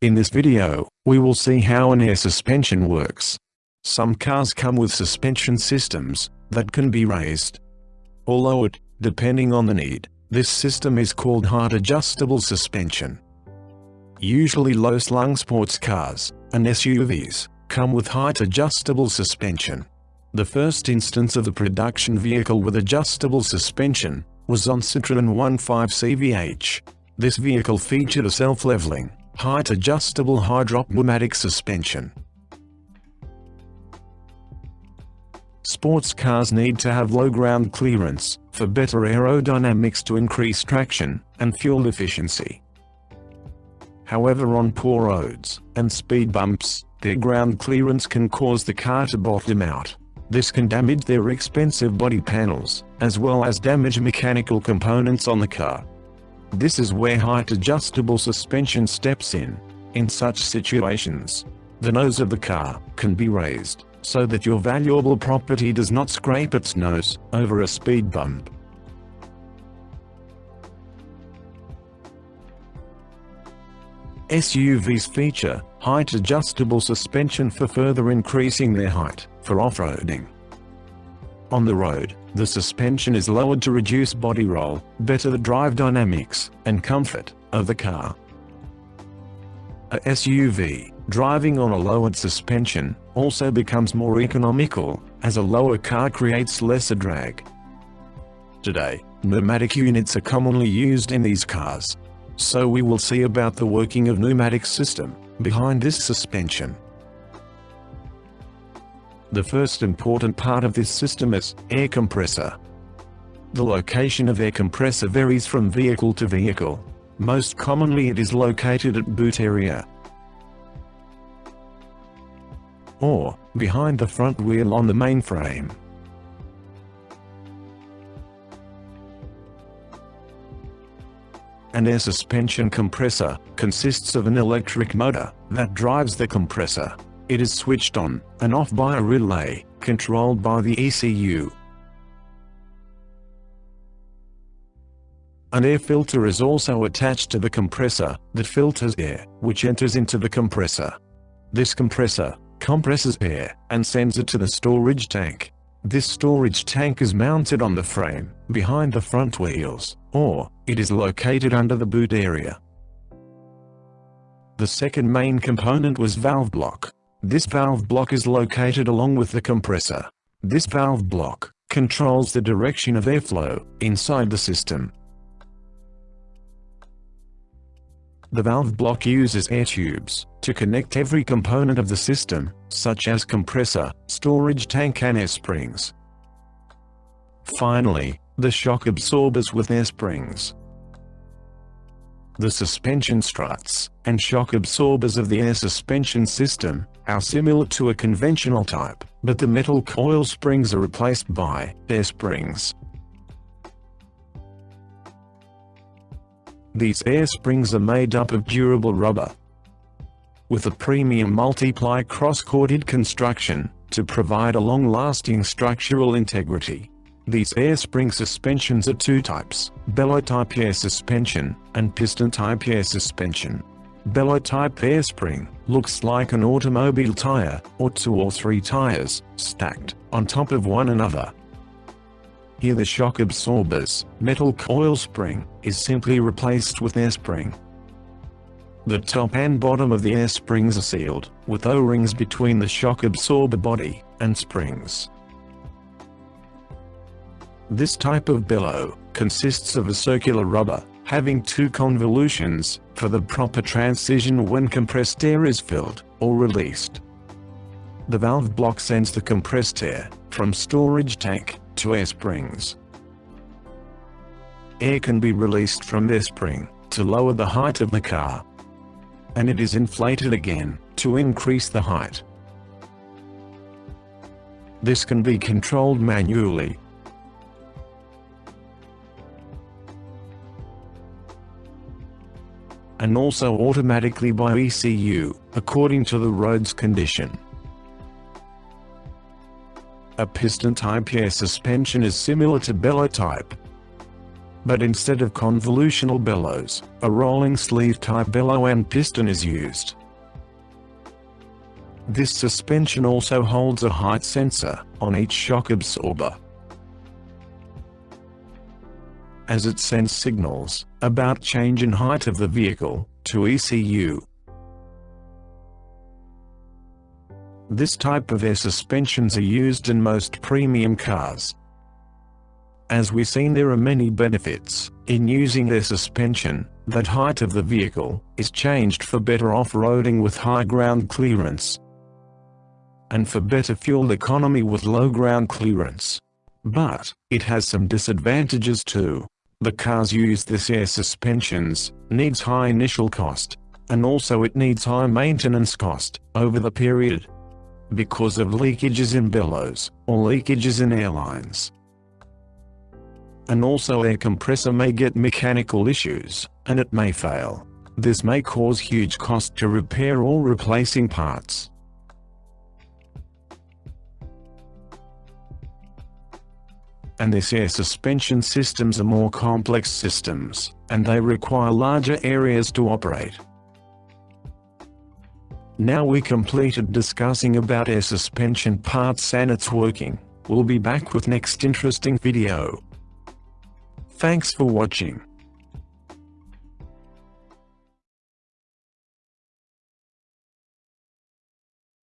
In this video, we will see how an air suspension works. Some cars come with suspension systems that can be raised or lowered, depending on the need. This system is called height adjustable suspension. Usually low-slung sports cars and SUVs come with height adjustable suspension. The first instance of the production vehicle with adjustable suspension was on Citroën 1.5 CVH. This vehicle featured a self-leveling, height-adjustable hydropneumatic suspension. Sports cars need to have low ground clearance for better aerodynamics to increase traction and fuel efficiency. However on poor roads and speed bumps, their ground clearance can cause the car to bottom out. This can damage their expensive body panels, as well as damage mechanical components on the car. This is where height adjustable suspension steps in. In such situations, the nose of the car can be raised so that your valuable property does not scrape its nose over a speed bump. SUVs feature height adjustable suspension for further increasing their height for off-roading. On the road, the suspension is lowered to reduce body roll, better the drive dynamics and comfort of the car. A SUV, driving on a lowered suspension, also becomes more economical, as a lower car creates lesser drag. Today, pneumatic units are commonly used in these cars. So we will see about the working of pneumatic system, behind this suspension. The first important part of this system is air compressor. The location of air compressor varies from vehicle to vehicle. Most commonly it is located at boot area, or behind the front wheel on the main frame. An air suspension compressor consists of an electric motor that drives the compressor. It is switched on and off by a relay controlled by the ECU. An air filter is also attached to the compressor that filters air, which enters into the compressor. This compressor compresses air and sends it to the storage tank. This storage tank is mounted on the frame, behind the front wheels, or it is located under the boot area. The second main component was valve block. This valve block is located along with the compressor. This valve block controls the direction of airflow inside the system. The valve block uses air tubes to connect every component of the system, such as compressor, storage tank and air springs. Finally, the shock absorbers with air springs. The suspension struts and shock absorbers of the air suspension system are similar to a conventional type, but the metal coil springs are replaced by air springs. These air springs are made up of durable rubber with a premium multiply cross-corded construction to provide a long-lasting structural integrity. These air spring suspensions are two types, bellow type air suspension and piston type air suspension. Bellow type air spring looks like an automobile tire or two or three tires stacked on top of one another. Here the shock absorbers, metal coil spring, is simply replaced with air spring. The top and bottom of the air springs are sealed, with O-rings between the shock absorber body and springs. This type of bellow consists of a circular rubber, having two convolutions, for the proper transition when compressed air is filled or released. The valve block sends the compressed air from storage tank to air springs. Air can be released from air spring to lower the height of the car. And it is inflated again to increase the height. This can be controlled manually. And also automatically by ECU, according to the road's condition. A piston type air suspension is similar to bellow type, but instead of convolutional bellows, a rolling sleeve type bellow and piston is used. This suspension also holds a height sensor on each shock absorber. As it sends signals about change in height of the vehicle to ECU. This type of air suspensions are used in most premium cars. As we've seen there are many benefits in using air suspension, that height of the vehicle is changed for better off-roading with high ground clearance and for better fuel economy with low ground clearance. But, it has some disadvantages too. The cars use this air suspensions, needs high initial cost, and also it needs high maintenance cost, over the period. Because of leakages in bellows, or leakages in airlines. And also air compressor may get mechanical issues, and it may fail. This may cause huge cost to repair or replacing parts. And this air suspension systems are more complex systems, and they require larger areas to operate. Now we completed discussing about air suspension parts and its working. We'll be back with next interesting video. Thanks for watching.